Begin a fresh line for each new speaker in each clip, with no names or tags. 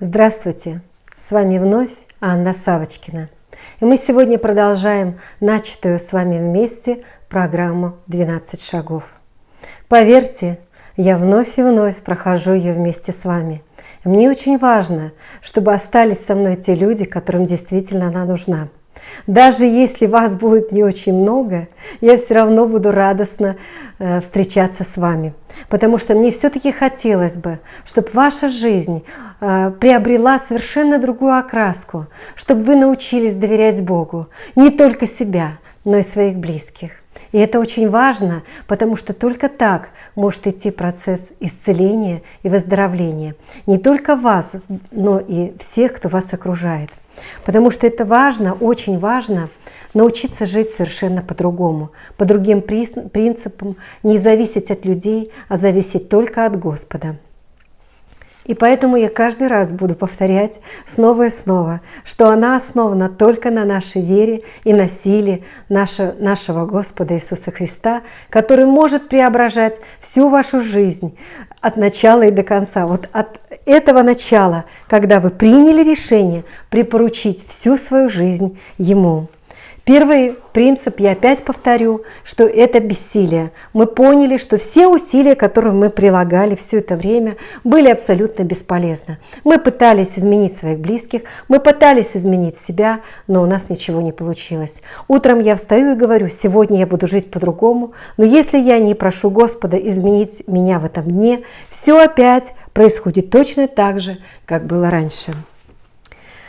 Здравствуйте! С вами вновь Анна Савочкина. И мы сегодня продолжаем начатую с вами вместе программу «12 шагов». Поверьте, я вновь и вновь прохожу ее вместе с вами. Мне очень важно, чтобы остались со мной те люди, которым действительно она нужна – даже если вас будет не очень много, я все равно буду радостно э, встречаться с вами. Потому что мне все-таки хотелось бы, чтобы ваша жизнь э, приобрела совершенно другую окраску, чтобы вы научились доверять Богу, не только себя, но и своих близких. И это очень важно, потому что только так может идти процесс исцеления и выздоровления. Не только вас, но и всех, кто вас окружает. Потому что это важно, очень важно научиться жить совершенно по-другому, по другим принципам, не зависеть от людей, а зависеть только от Господа. И поэтому я каждый раз буду повторять снова и снова, что она основана только на нашей вере и на силе нашего, Господа Иисуса Христа, который может преображать всю вашу жизнь от начала и до конца. Вот от этого начала, когда вы приняли решение припоручить всю свою жизнь Ему. Первый принцип, я опять повторю, что это бессилие. Мы поняли, что все усилия, которые мы прилагали все это время, были абсолютно бесполезны. Мы пытались изменить своих близких, мы пытались изменить себя, но у нас ничего не получилось. Утром я встаю и говорю, сегодня я буду жить по-другому, но если я не прошу Господа изменить меня в этом дне, все опять происходит точно так же, как было раньше.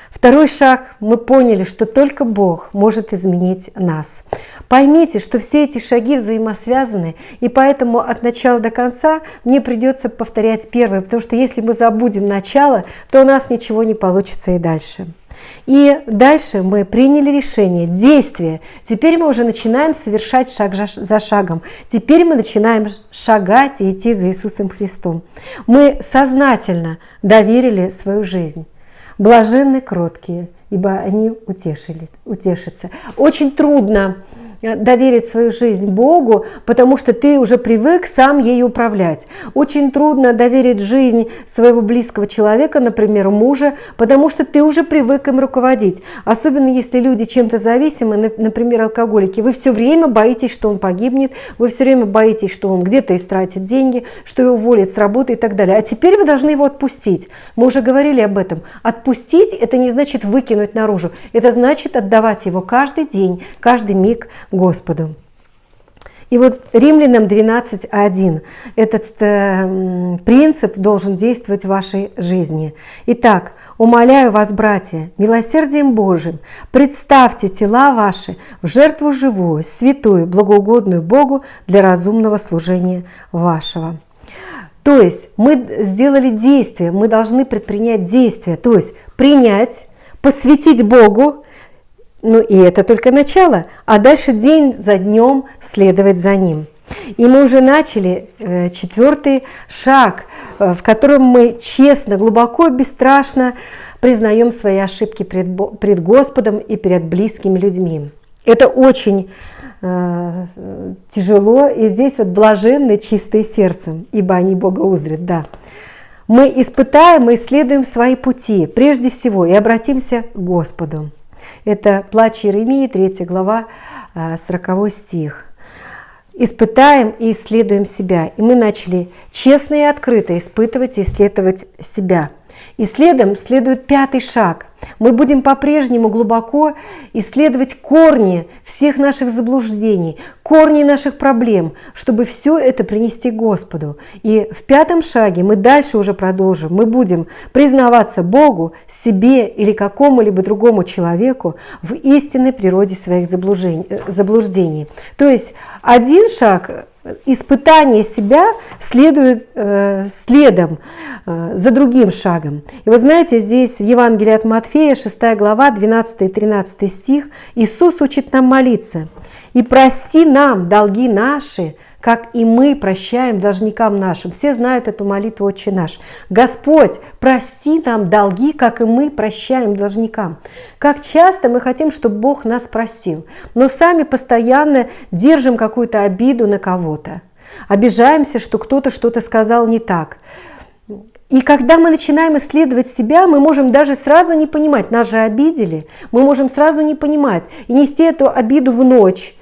Второй шаг. Мы поняли, что только Бог может изменить нас. Поймите, что все эти шаги взаимосвязаны, и поэтому от начала до конца мне придется повторять первое, потому что если мы забудем начало, то у нас ничего не получится и дальше. И дальше мы приняли решение, действие. Теперь мы уже начинаем совершать шаг за шагом. Теперь мы начинаем шагать и идти за Иисусом Христом. Мы сознательно доверили свою жизнь. Блаженны кроткие, ибо они утешили, утешатся. Очень трудно доверить свою жизнь Богу, потому что ты уже привык сам ей управлять. Очень трудно доверить жизнь своего близкого человека, например, мужа, потому что ты уже привык им руководить. Особенно если люди чем-то зависимы, например, алкоголики. Вы все время боитесь, что он погибнет, вы все время боитесь, что он где-то истратит деньги, что его уволят с работы и так далее. А теперь вы должны его отпустить. Мы уже говорили об этом. Отпустить – это не значит выкинуть наружу. Это значит отдавать его каждый день, каждый миг Господу. И вот Римлянам 12.1 этот э, принцип должен действовать в вашей жизни. Итак, умоляю вас, братья, милосердием Божьим, представьте тела ваши в жертву живую, святую, благоугодную Богу для разумного служения вашего. То есть мы сделали действие, мы должны предпринять действие, то есть принять, посвятить Богу, ну и это только начало, а дальше день за днем следовать за ним. И мы уже начали э, четвертый шаг, э, в котором мы честно, глубоко, бесстрашно признаем свои ошибки пред, Господом и перед близкими людьми. Это очень э, тяжело, и здесь вот блаженны чистые сердцем, ибо они Бога узрят, да. Мы испытаем и исследуем свои пути прежде всего и обратимся к Господу. Это плач Иеремии, 3 глава, 40 а, стих. Испытаем и исследуем себя. И мы начали честно и открыто испытывать и исследовать себя – и следом следует пятый шаг. Мы будем по-прежнему глубоко исследовать корни всех наших заблуждений, корни наших проблем, чтобы все это принести Господу. И в пятом шаге мы дальше уже продолжим. Мы будем признаваться Богу, себе или какому-либо другому человеку в истинной природе своих заблуждений. То есть один шаг испытание себя следует э, следом э, за другим шагом. И вот знаете, здесь в Евангелии от Матфея, 6 глава, 12 и 13 стих, Иисус учит нам молиться. «И прости нам долги наши, как и мы прощаем должникам нашим. Все знают эту молитву «Отче наш». Господь, прости нам долги, как и мы прощаем должникам. Как часто мы хотим, чтобы Бог нас простил, но сами постоянно держим какую-то обиду на кого-то. Обижаемся, что кто-то что-то сказал не так. И когда мы начинаем исследовать себя, мы можем даже сразу не понимать, нас же обидели, мы можем сразу не понимать и нести эту обиду в ночь,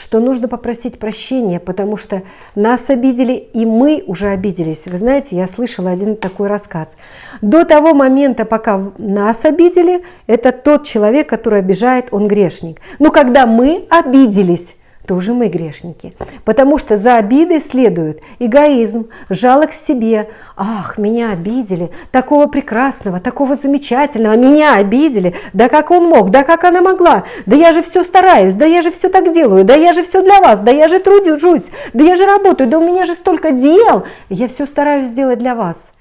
что нужно попросить прощения, потому что нас обидели, и мы уже обиделись. Вы знаете, я слышала один такой рассказ. До того момента, пока нас обидели, это тот человек, который обижает, он грешник. Но когда мы обиделись, тоже мы грешники. Потому что за обидой следует эгоизм, жалость к себе. Ах, меня обидели, такого прекрасного, такого замечательного, меня обидели. Да как он мог, да как она могла, да я же все стараюсь, да я же все так делаю, да я же все для вас, да я же трудюсь, да я же работаю, да у меня же столько дел, я все стараюсь сделать для вас.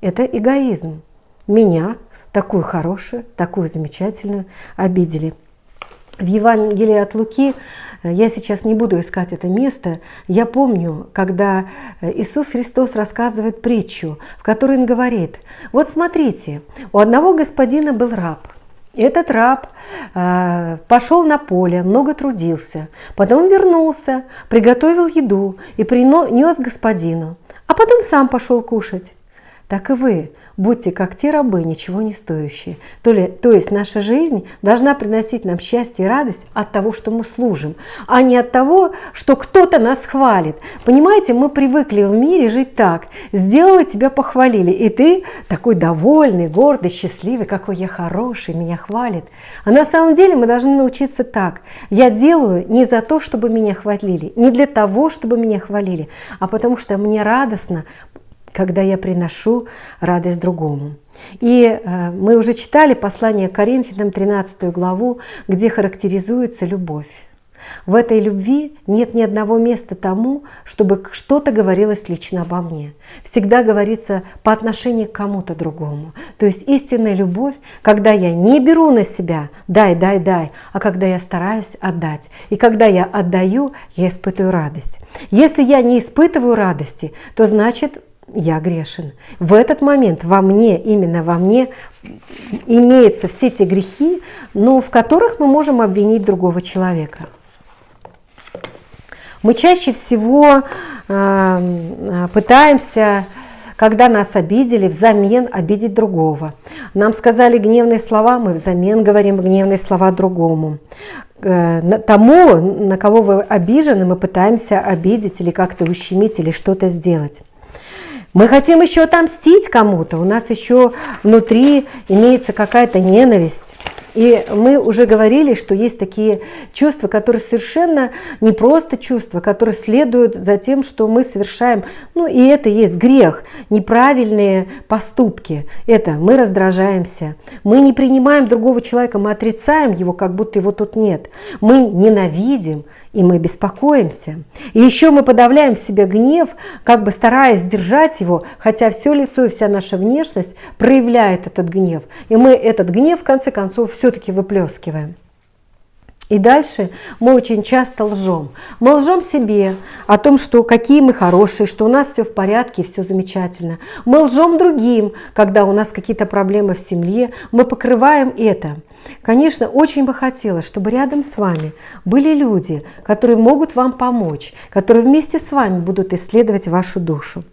Это эгоизм. Меня, такую хорошую, такую замечательную, обидели в Евангелии от Луки, э, я сейчас не буду искать это место, я помню, когда э, Иисус Христос рассказывает притчу, в которой Он говорит, вот смотрите, у одного господина был раб, этот раб э, пошел на поле, много трудился, потом вернулся, приготовил еду и принес господину, а потом сам пошел кушать. Так и вы, будьте как те рабы, ничего не стоящие. То, ли, то есть наша жизнь должна приносить нам счастье и радость от того, что мы служим, а не от того, что кто-то нас хвалит. Понимаете, мы привыкли в мире жить так. Сделала, тебя похвалили, и ты такой довольный, гордый, счастливый, какой я хороший, меня хвалит. А на самом деле мы должны научиться так. Я делаю не за то, чтобы меня хвалили, не для того, чтобы меня хвалили, а потому что мне радостно когда я приношу радость другому. И э, мы уже читали послание Коринфянам, 13 главу, где характеризуется любовь. В этой любви нет ни одного места тому, чтобы что-то говорилось лично обо мне. Всегда говорится по отношению к кому-то другому. То есть истинная любовь, когда я не беру на себя «дай, дай, дай», а когда я стараюсь отдать. И когда я отдаю, я испытываю радость. Если я не испытываю радости, то значит я грешен. В этот момент во мне, именно во мне, имеются все те грехи, но в которых мы можем обвинить другого человека. Мы чаще всего э, пытаемся, когда нас обидели, взамен обидеть другого. Нам сказали гневные слова, мы взамен говорим гневные слова другому. Э, тому, на кого вы обижены, мы пытаемся обидеть или как-то ущемить, или что-то сделать. Мы хотим еще отомстить кому-то, у нас еще внутри имеется какая-то ненависть. И мы уже говорили, что есть такие чувства, которые совершенно не просто чувства, которые следуют за тем, что мы совершаем, ну и это есть грех, неправильные поступки. Это мы раздражаемся, мы не принимаем другого человека, мы отрицаем его, как будто его тут нет. Мы ненавидим, и мы беспокоимся. И еще мы подавляем в себе гнев, как бы стараясь сдержать его, хотя все лицо и вся наша внешность проявляет этот гнев. И мы этот гнев, в конце концов, все-таки выплескиваем. И дальше мы очень часто лжем. Мы лжем себе о том, что какие мы хорошие, что у нас все в порядке, все замечательно. Мы лжем другим, когда у нас какие-то проблемы в семье. Мы покрываем это. Конечно, очень бы хотелось, чтобы рядом с вами были люди, которые могут вам помочь, которые вместе с вами будут исследовать вашу душу.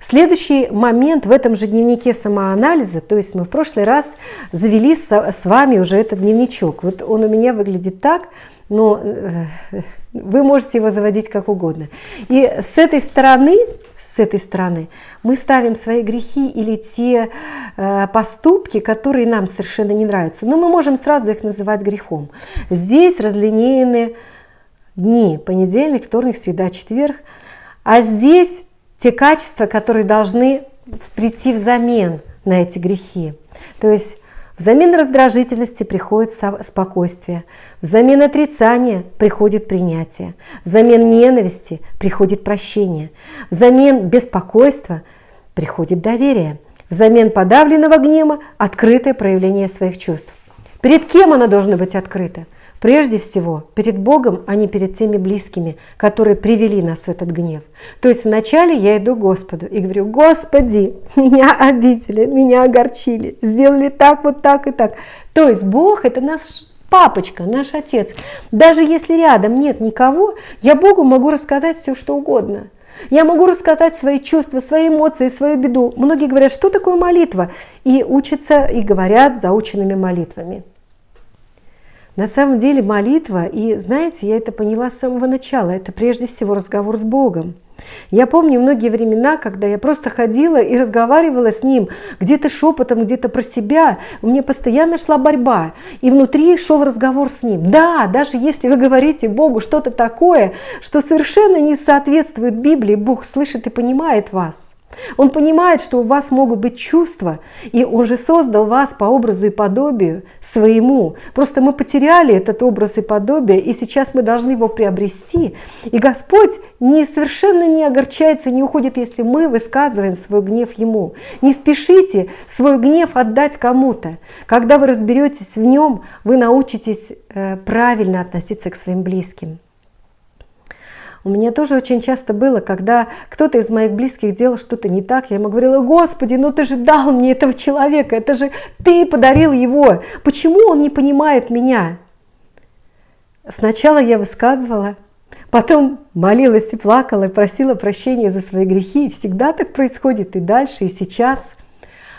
Следующий момент в этом же дневнике самоанализа, то есть мы в прошлый раз завели с вами уже этот дневничок. Вот он у меня выглядит так, но э, вы можете его заводить как угодно. И с этой стороны, с этой стороны мы ставим свои грехи или те э, поступки, которые нам совершенно не нравятся. Но мы можем сразу их называть грехом. Здесь разлинеены дни, понедельник, вторник, среда, четверг. А здесь те качества, которые должны прийти взамен на эти грехи. То есть взамен раздражительности приходит спокойствие, взамен отрицания приходит принятие, взамен ненависти приходит прощение, взамен беспокойства приходит доверие, взамен подавленного гнева открытое проявление своих чувств. Перед кем оно должно быть открыто? Прежде всего, перед Богом, а не перед теми близкими, которые привели нас в этот гнев. То есть вначале я иду к Господу и говорю, Господи, меня обидели, меня огорчили, сделали так, вот так и так. То есть Бог – это наш папочка, наш отец. Даже если рядом нет никого, я Богу могу рассказать все, что угодно. Я могу рассказать свои чувства, свои эмоции, свою беду. Многие говорят, что такое молитва? И учатся, и говорят заученными молитвами. На самом деле молитва, и знаете, я это поняла с самого начала, это прежде всего разговор с Богом. Я помню многие времена, когда я просто ходила и разговаривала с ним, где-то шепотом, где-то про себя. У меня постоянно шла борьба, и внутри шел разговор с ним. Да, даже если вы говорите Богу что-то такое, что совершенно не соответствует Библии, Бог слышит и понимает вас. Он понимает, что у вас могут быть чувства, и Он же создал вас по образу и подобию своему. Просто мы потеряли этот образ и подобие, и сейчас мы должны его приобрести. И Господь не, совершенно не огорчается, не уходит, если мы высказываем свой гнев Ему. Не спешите свой гнев отдать кому-то. Когда вы разберетесь в нем, вы научитесь э, правильно относиться к своим близким. У меня тоже очень часто было, когда кто-то из моих близких делал что-то не так, я ему говорила, Господи, ну ты же дал мне этого человека, это же ты подарил его, почему он не понимает меня? Сначала я высказывала, потом молилась и плакала, и просила прощения за свои грехи, и всегда так происходит и дальше, и сейчас.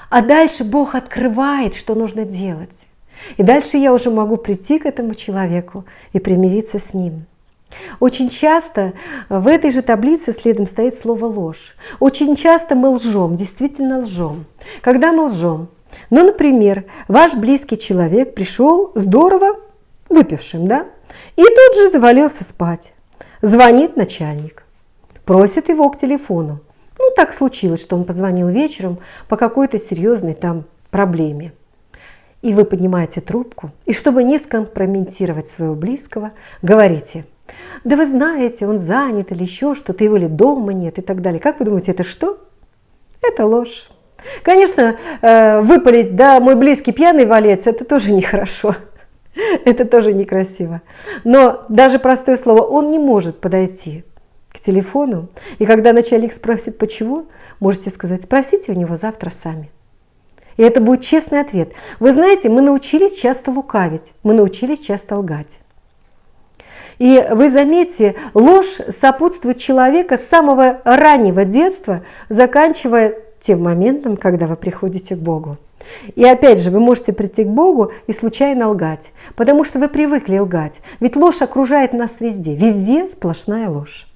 А дальше Бог открывает, что нужно делать. И дальше я уже могу прийти к этому человеку и примириться с ним. Очень часто в этой же таблице следом стоит слово ложь. Очень часто мы лжем, действительно лжем. Когда мы лжем? Ну, например, ваш близкий человек пришел здорово выпившим, да? И тут же завалился спать. Звонит начальник, просит его к телефону. Ну, так случилось, что он позвонил вечером по какой-то серьезной там проблеме. И вы поднимаете трубку, и чтобы не скомпрометировать своего близкого, говорите – да вы знаете, он занят или еще что-то, его ли дома нет и так далее. Как вы думаете, это что? Это ложь. Конечно, э, выпалить, да, мой близкий пьяный валец, это тоже нехорошо. Это тоже некрасиво. Но даже простое слово, он не может подойти к телефону. И когда начальник спросит, почему, можете сказать, спросите у него завтра сами. И это будет честный ответ. Вы знаете, мы научились часто лукавить, мы научились часто лгать. И вы заметьте, ложь сопутствует человека с самого раннего детства, заканчивая тем моментом, когда вы приходите к Богу. И опять же, вы можете прийти к Богу и случайно лгать, потому что вы привыкли лгать. Ведь ложь окружает нас везде, везде сплошная ложь.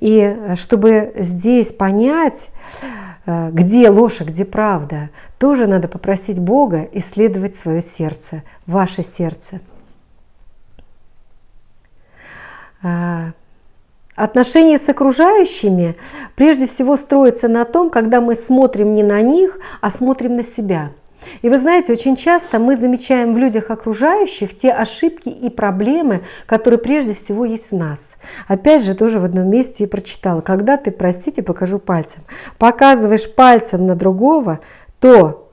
И чтобы здесь понять, э, где ложь, а где правда, тоже надо попросить Бога исследовать свое сердце, ваше сердце – А, отношения с окружающими прежде всего строятся на том, когда мы смотрим не на них, а смотрим на себя. И вы знаете, очень часто мы замечаем в людях окружающих те ошибки и проблемы, которые прежде всего есть в нас. Опять же, тоже в одном месте я прочитала, когда ты, простите, покажу пальцем, показываешь пальцем на другого, то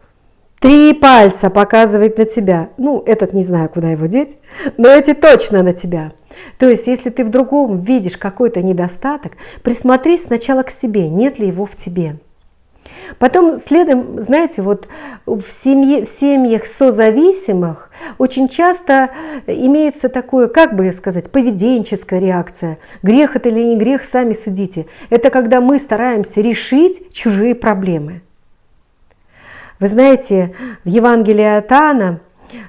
три пальца показывает на тебя. Ну, этот не знаю, куда его деть, но эти точно на тебя. То есть, если ты в другом видишь какой-то недостаток, присмотрись сначала к себе, нет ли его в тебе. Потом следом, знаете, вот в, семье, в семьях созависимых очень часто имеется такое, как бы сказать, поведенческая реакция. Грех это или не грех, сами судите. Это когда мы стараемся решить чужие проблемы. Вы знаете, в Евангелии от Иоанна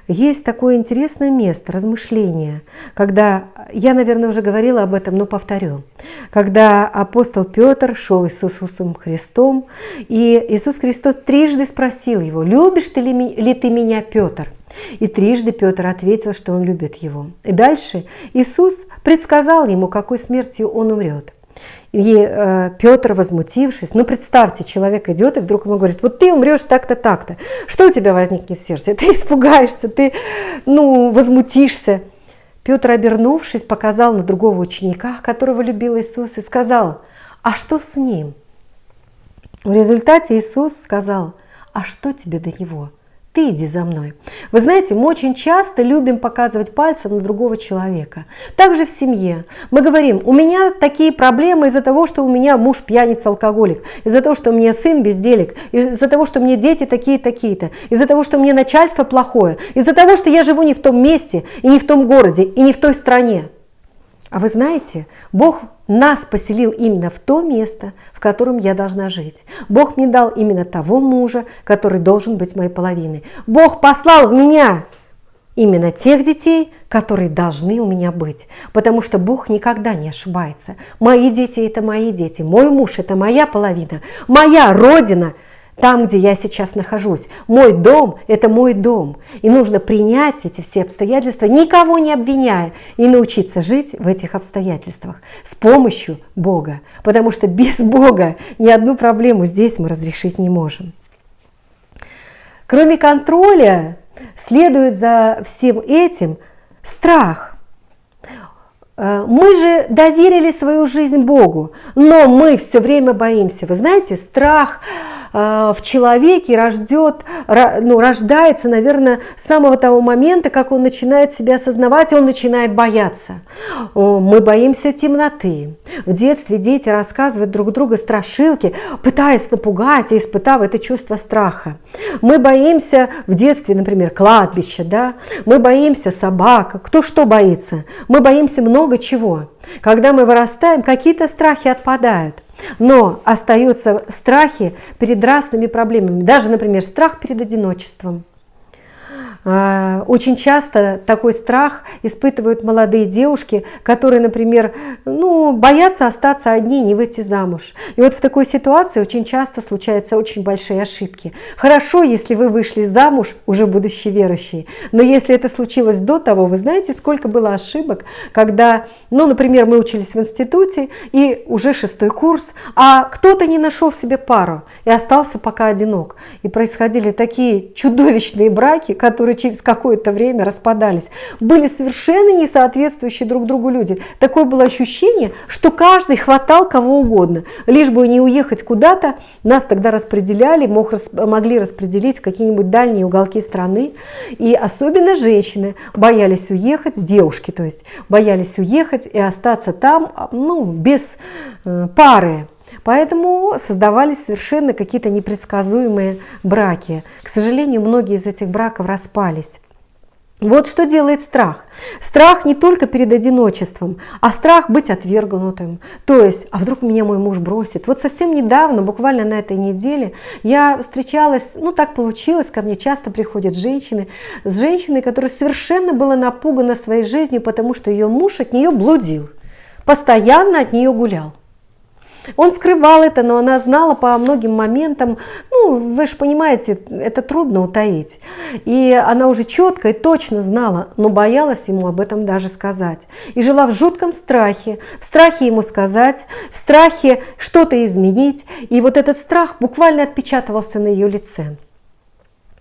есть такое интересное место, размышление, когда, я, наверное, уже говорила об этом, но повторю, когда апостол Петр шел с Иисусом Христом, и Иисус Христос трижды спросил его, любишь ты ли, ли ты меня, Петр? И трижды Петр ответил, что он любит его. И дальше Иисус предсказал ему, какой смертью он умрет. И э, Петр, возмутившись, ну представьте, человек идет и вдруг ему говорит, вот ты умрешь так-то, так-то. Что у тебя возникнет в сердце? Ты испугаешься, ты ну, возмутишься. Петр, обернувшись, показал на другого ученика, которого любил Иисус, и сказал, а что с ним? В результате Иисус сказал, а что тебе до него? Ты иди за мной. Вы знаете, мы очень часто любим показывать пальцем на другого человека. Также в семье. Мы говорим, у меня такие проблемы из-за того, что у меня муж пьяница, алкоголик, из-за того, что у меня сын безделик, из-за того, что у меня дети такие-такие-то, из-за того, что у меня начальство плохое, из-за того, что я живу не в том месте, и не в том городе, и не в той стране. А вы знаете, Бог нас поселил именно в то место, в котором я должна жить. Бог мне дал именно того мужа, который должен быть моей половиной. Бог послал в меня именно тех детей, которые должны у меня быть. Потому что Бог никогда не ошибается. Мои дети – это мои дети, мой муж – это моя половина, моя родина – там, где я сейчас нахожусь. Мой дом – это мой дом. И нужно принять эти все обстоятельства, никого не обвиняя, и научиться жить в этих обстоятельствах с помощью Бога. Потому что без Бога ни одну проблему здесь мы разрешить не можем. Кроме контроля, следует за всем этим страх. Э, мы же доверили свою жизнь Богу, но мы все время боимся. Вы знаете, страх в человеке рождет, ну, рождается, наверное, с самого того момента, как он начинает себя осознавать, он начинает бояться. Мы боимся темноты. В детстве дети рассказывают друг другу страшилки, пытаясь напугать и испытав это чувство страха. Мы боимся в детстве, например, кладбища, да? мы боимся собак, кто что боится, мы боимся много чего. Когда мы вырастаем, какие-то страхи отпадают. Но остаются страхи перед разными проблемами. Даже, например, страх перед одиночеством. А, очень часто такой страх испытывают молодые девушки, которые, например, ну, боятся остаться одни, не выйти замуж. И вот в такой ситуации очень часто случаются очень большие ошибки. Хорошо, если вы вышли замуж, уже будучи верующие, но если это случилось до того, вы знаете, сколько было ошибок, когда, ну, например, мы учились в институте, и уже шестой курс, а кто-то не нашел себе пару и остался пока одинок. И происходили такие чудовищные браки, которые которые через какое-то время распадались, были совершенно не соответствующие друг другу люди. Такое было ощущение, что каждый хватал кого угодно, лишь бы не уехать куда-то. Нас тогда распределяли, мог, могли распределить в какие-нибудь дальние уголки страны. И особенно женщины боялись уехать, девушки, то есть боялись уехать и остаться там ну, без э, пары. Поэтому создавались совершенно какие-то непредсказуемые браки. К сожалению, многие из этих браков распались. Вот что делает страх. Страх не только перед одиночеством, а страх быть отвергнутым. То есть, а вдруг меня мой муж бросит? Вот совсем недавно, буквально на этой неделе, я встречалась, ну так получилось, ко мне часто приходят женщины, с женщиной, которая совершенно была напугана своей жизнью, потому что ее муж от нее блудил, постоянно от нее гулял. Он скрывал это, но она знала по многим моментам, ну, вы же понимаете, это трудно утаить. И она уже четко и точно знала, но боялась ему об этом даже сказать. И жила в жутком страхе, в страхе ему сказать, в страхе что-то изменить. И вот этот страх буквально отпечатывался на ее лице.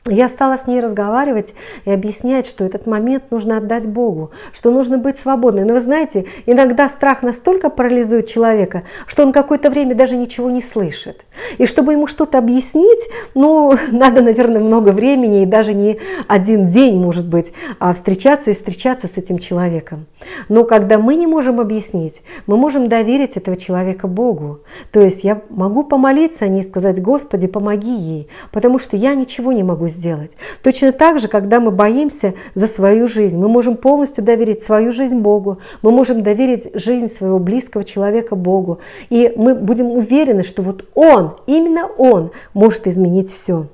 Я стала с ней разговаривать и объяснять, что этот момент нужно отдать Богу, что нужно быть свободной. Но вы знаете, иногда страх настолько парализует человека, что он какое-то время даже ничего не слышит. И чтобы ему что-то объяснить, ну, надо, наверное, много времени и даже не один день, может быть, а встречаться и встречаться с этим человеком. Но когда мы не можем объяснить, мы можем доверить этого человека Богу. То есть я могу помолиться о ней и сказать, Господи, помоги ей, потому что я ничего не могу сделать. Точно так же, когда мы боимся за свою жизнь, мы можем полностью доверить свою жизнь Богу, мы можем доверить жизнь своего близкого человека Богу, и мы будем уверены, что вот Он, именно Он может изменить все.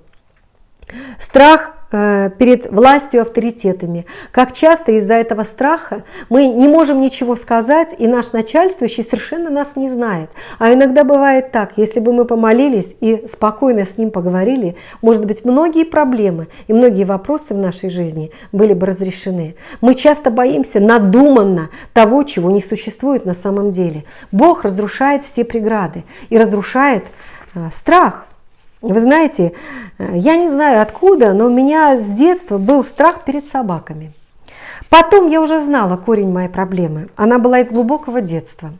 Страх перед властью авторитетами. Как часто из-за этого страха мы не можем ничего сказать, и наш начальствующий совершенно нас не знает. А иногда бывает так, если бы мы помолились и спокойно с ним поговорили, может быть, многие проблемы и многие вопросы в нашей жизни были бы разрешены. Мы часто боимся надуманно того, чего не существует на самом деле. Бог разрушает все преграды и разрушает э, страх. Вы знаете, э, я не знаю откуда, но у меня с детства был страх перед собаками. Потом я уже знала корень моей проблемы. Она была из глубокого детства.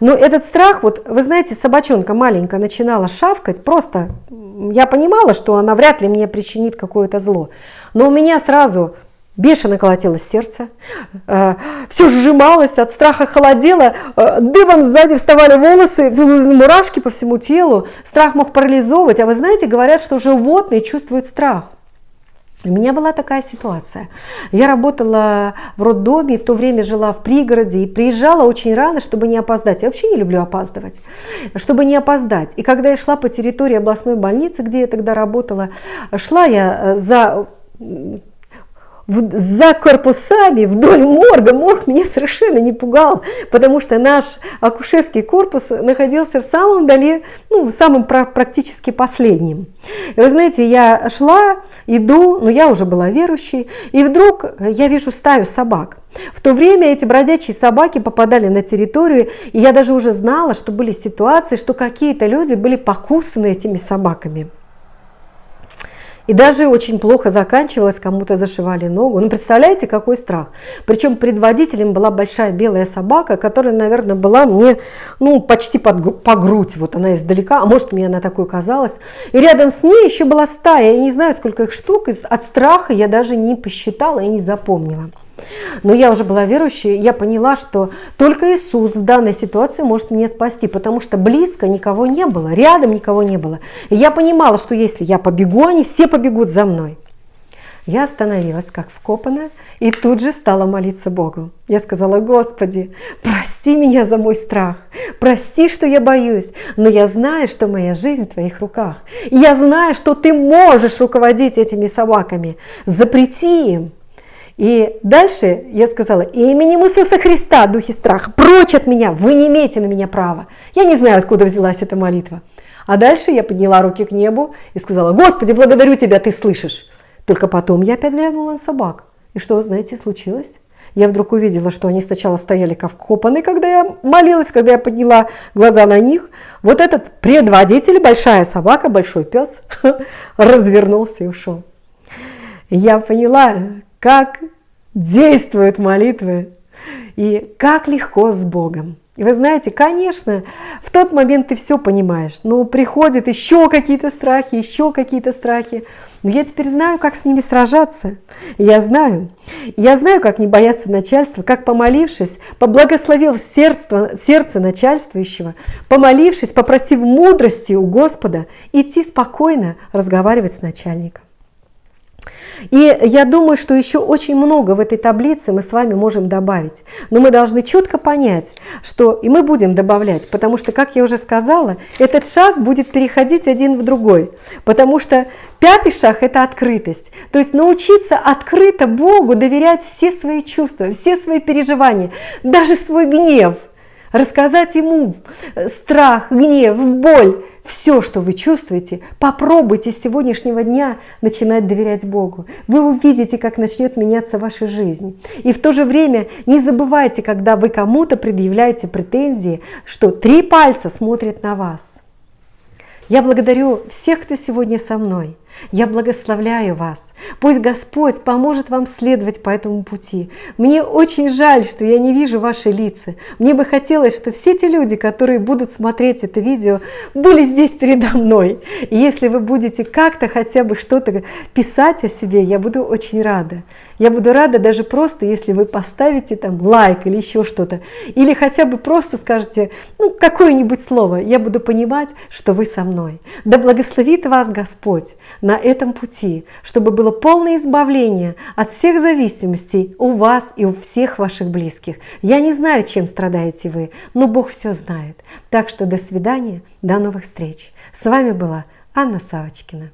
Но этот страх, вот вы знаете, собачонка маленькая начинала шавкать, просто я понимала, что она вряд ли мне причинит какое-то зло. Но у меня сразу Бешено колотилось сердце, э, все сжималось, от страха холодело, э, дыбом сзади вставали волосы, мурашки по всему телу. Страх мог парализовывать, а вы знаете, говорят, что животные чувствуют страх. У меня была такая ситуация. Я работала в роддоме, в то время жила в пригороде и приезжала очень рано, чтобы не опоздать. Я вообще не люблю опаздывать, чтобы не опоздать. И когда я шла по территории областной больницы, где я тогда работала, шла я за за корпусами вдоль морга. Морг меня совершенно не пугал, потому что наш акушерский корпус находился в самом дали, ну, в самом практически последнем. И вы знаете, я шла, иду, но я уже была верующей, и вдруг я вижу стаю собак. В то время эти бродячие собаки попадали на территорию, и я даже уже знала, что были ситуации, что какие-то люди были покусаны этими собаками. И даже очень плохо заканчивалось, кому-то зашивали ногу. Ну, представляете, какой страх. Причем предводителем была большая белая собака, которая, наверное, была мне ну, почти под, по грудь. Вот она издалека, а может, мне она такой казалась. И рядом с ней еще была стая. Я не знаю, сколько их штук. От страха я даже не посчитала и не запомнила. Но я уже была верующей, я поняла, что только Иисус в данной ситуации может меня спасти, потому что близко никого не было, рядом никого не было. И я понимала, что если я побегу, они все побегут за мной. Я остановилась, как вкопанная, и тут же стала молиться Богу. Я сказала, Господи, прости меня за мой страх, прости, что я боюсь, но я знаю, что моя жизнь в Твоих руках. И я знаю, что Ты можешь руководить этими собаками. Запрети им. И дальше я сказала, именем Иисуса Христа, духи страха, прочь от меня, вы не имеете на меня права. Я не знаю, откуда взялась эта молитва. А дальше я подняла руки к небу и сказала, Господи, благодарю Тебя, Ты слышишь. Только потом я опять глянула на собак. И что, знаете, случилось? Я вдруг увидела, что они сначала стояли как вкопанные, когда я молилась, когда я подняла глаза на них. Вот этот предводитель, большая собака, большой пес, развернулся и ушел. Я поняла, как действуют молитвы и как легко с Богом. И вы знаете, конечно, в тот момент ты все понимаешь, но приходят еще какие-то страхи, еще какие-то страхи. Но я теперь знаю, как с ними сражаться. Я знаю. Я знаю, как не бояться начальства, как помолившись, поблагословил сердце, сердце начальствующего, помолившись, попросив мудрости у Господа, идти спокойно разговаривать с начальником. И я думаю, что еще очень много в этой таблице мы с вами можем добавить. Но мы должны четко понять, что и мы будем добавлять, потому что, как я уже сказала, этот шаг будет переходить один в другой. Потому что пятый шаг – это открытость. То есть научиться открыто Богу доверять все свои чувства, все свои переживания, даже свой гнев. Рассказать Ему страх, гнев, боль – все, что вы чувствуете, попробуйте с сегодняшнего дня начинать доверять Богу. Вы увидите, как начнет меняться ваша жизнь. И в то же время не забывайте, когда вы кому-то предъявляете претензии, что три пальца смотрят на вас. Я благодарю всех, кто сегодня со мной. Я благословляю вас. Пусть Господь поможет вам следовать по этому пути. Мне очень жаль, что я не вижу ваши лица. Мне бы хотелось, что все те люди, которые будут смотреть это видео, были здесь передо мной. И если вы будете как-то хотя бы что-то писать о себе, я буду очень рада. Я буду рада даже просто, если вы поставите там лайк или еще что-то. Или хотя бы просто скажете ну, какое-нибудь слово. Я буду понимать, что вы со мной. Да благословит вас Господь на этом пути, чтобы было полное избавление от всех зависимостей у вас и у всех ваших близких. Я не знаю, чем страдаете вы, но Бог все знает. Так что до свидания, до новых встреч. С вами была Анна Савочкина.